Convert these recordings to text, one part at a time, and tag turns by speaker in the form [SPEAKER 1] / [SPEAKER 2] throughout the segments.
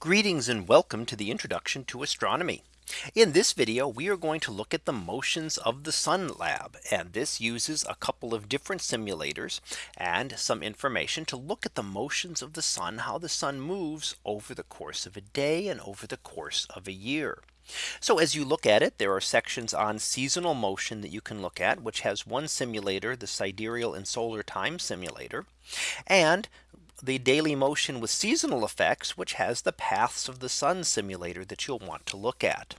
[SPEAKER 1] Greetings and welcome to the introduction to astronomy. In this video, we are going to look at the motions of the Sun Lab. And this uses a couple of different simulators and some information to look at the motions of the sun, how the sun moves over the course of a day and over the course of a year. So as you look at it, there are sections on seasonal motion that you can look at, which has one simulator, the sidereal and solar time simulator. And the daily motion with seasonal effects, which has the paths of the sun simulator that you'll want to look at.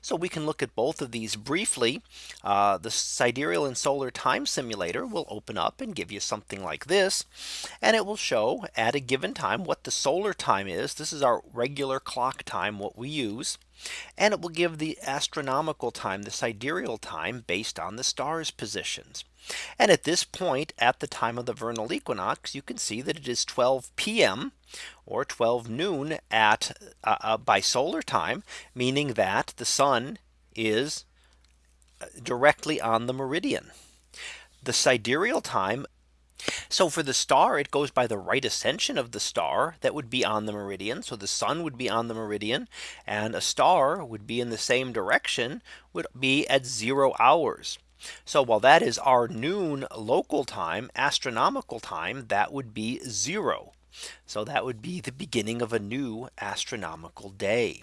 [SPEAKER 1] So we can look at both of these briefly. Uh, the sidereal and solar time simulator will open up and give you something like this. And it will show at a given time what the solar time is. This is our regular clock time what we use. And it will give the astronomical time the sidereal time based on the stars positions. And at this point at the time of the vernal equinox, you can see that it is 12 p.m. or 12 noon at uh, uh, by solar time, meaning that the sun is uh, directly on the meridian. The sidereal time so for the star, it goes by the right ascension of the star that would be on the meridian. So the sun would be on the meridian and a star would be in the same direction would be at zero hours. So while that is our noon local time astronomical time that would be zero. So that would be the beginning of a new astronomical day.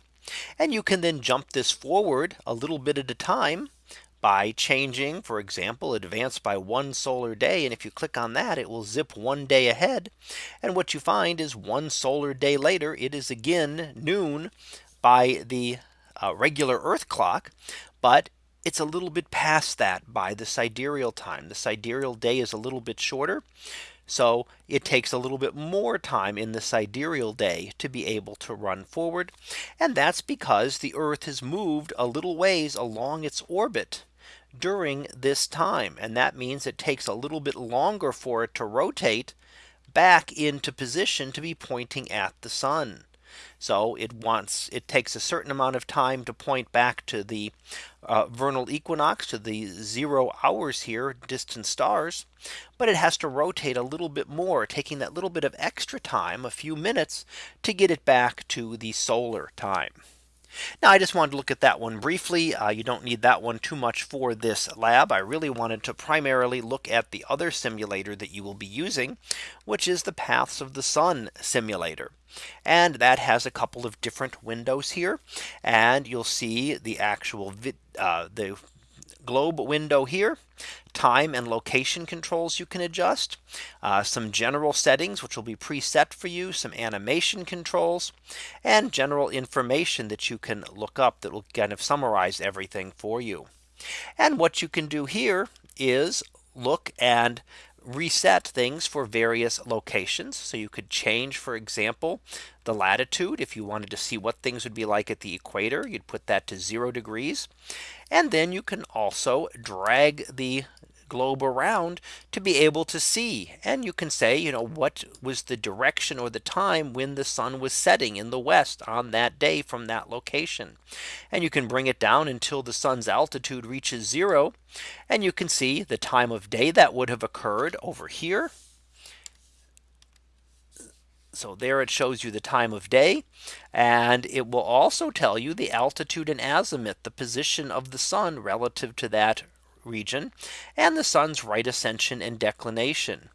[SPEAKER 1] And you can then jump this forward a little bit at a time by changing for example advance by one solar day and if you click on that it will zip one day ahead and what you find is one solar day later it is again noon by the uh, regular Earth clock but it's a little bit past that by the sidereal time. The sidereal day is a little bit shorter. So it takes a little bit more time in the sidereal day to be able to run forward. And that's because the Earth has moved a little ways along its orbit during this time. And that means it takes a little bit longer for it to rotate back into position to be pointing at the sun. So it wants it takes a certain amount of time to point back to the uh, vernal equinox to the zero hours here distant stars. But it has to rotate a little bit more taking that little bit of extra time a few minutes to get it back to the solar time. Now I just wanted to look at that one briefly. Uh, you don't need that one too much for this lab. I really wanted to primarily look at the other simulator that you will be using, which is the paths of the sun simulator. And that has a couple of different windows here. And you'll see the actual uh, the globe window here time and location controls you can adjust uh, some general settings which will be preset for you some animation controls and general information that you can look up that will kind of summarize everything for you. And what you can do here is look and reset things for various locations. So you could change, for example, the latitude if you wanted to see what things would be like at the equator, you'd put that to zero degrees. And then you can also drag the globe around to be able to see. And you can say, you know, what was the direction or the time when the sun was setting in the west on that day from that location. And you can bring it down until the sun's altitude reaches zero. And you can see the time of day that would have occurred over here. So there it shows you the time of day and it will also tell you the altitude and azimuth the position of the sun relative to that region and the sun's right ascension and declination.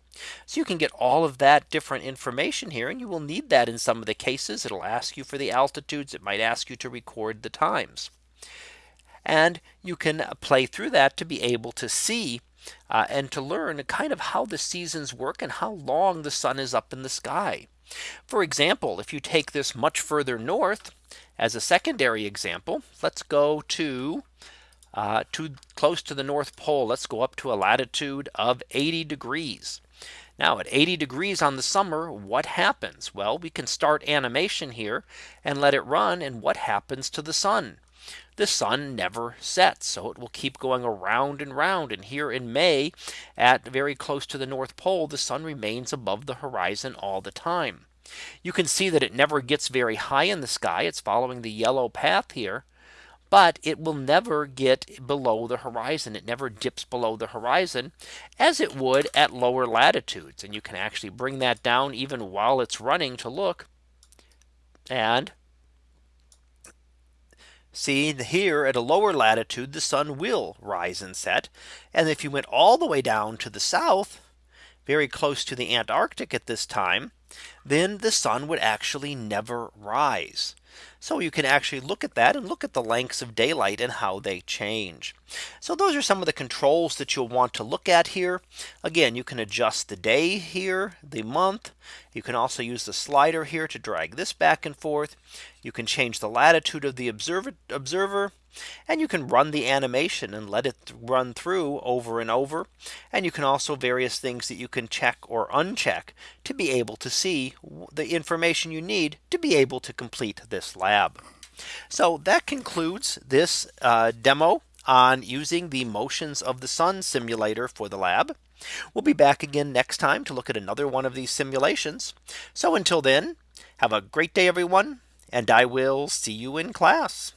[SPEAKER 1] So you can get all of that different information here and you will need that in some of the cases it'll ask you for the altitudes it might ask you to record the times. And you can play through that to be able to see uh, and to learn kind of how the seasons work and how long the sun is up in the sky. For example, if you take this much further north as a secondary example, let's go to uh, to close to the North Pole. Let's go up to a latitude of 80 degrees. Now at 80 degrees on the summer, what happens? Well, we can start animation here and let it run. And what happens to the sun? The sun never sets. So it will keep going around and round. And here in May, at very close to the North Pole, the sun remains above the horizon all the time. You can see that it never gets very high in the sky. It's following the yellow path here but it will never get below the horizon. It never dips below the horizon as it would at lower latitudes. And you can actually bring that down even while it's running to look. And See here at a lower latitude, the sun will rise and set. And if you went all the way down to the south, very close to the Antarctic at this time, then the sun would actually never rise. So you can actually look at that and look at the lengths of daylight and how they change. So those are some of the controls that you'll want to look at here. Again, you can adjust the day here, the month. You can also use the slider here to drag this back and forth. You can change the latitude of the observer observer and you can run the animation and let it run through over and over. And you can also various things that you can check or uncheck to be able to see the information you need to be able to complete this lab. So that concludes this uh, demo on using the motions of the sun simulator for the lab. We'll be back again next time to look at another one of these simulations. So until then, have a great day, everyone, and I will see you in class.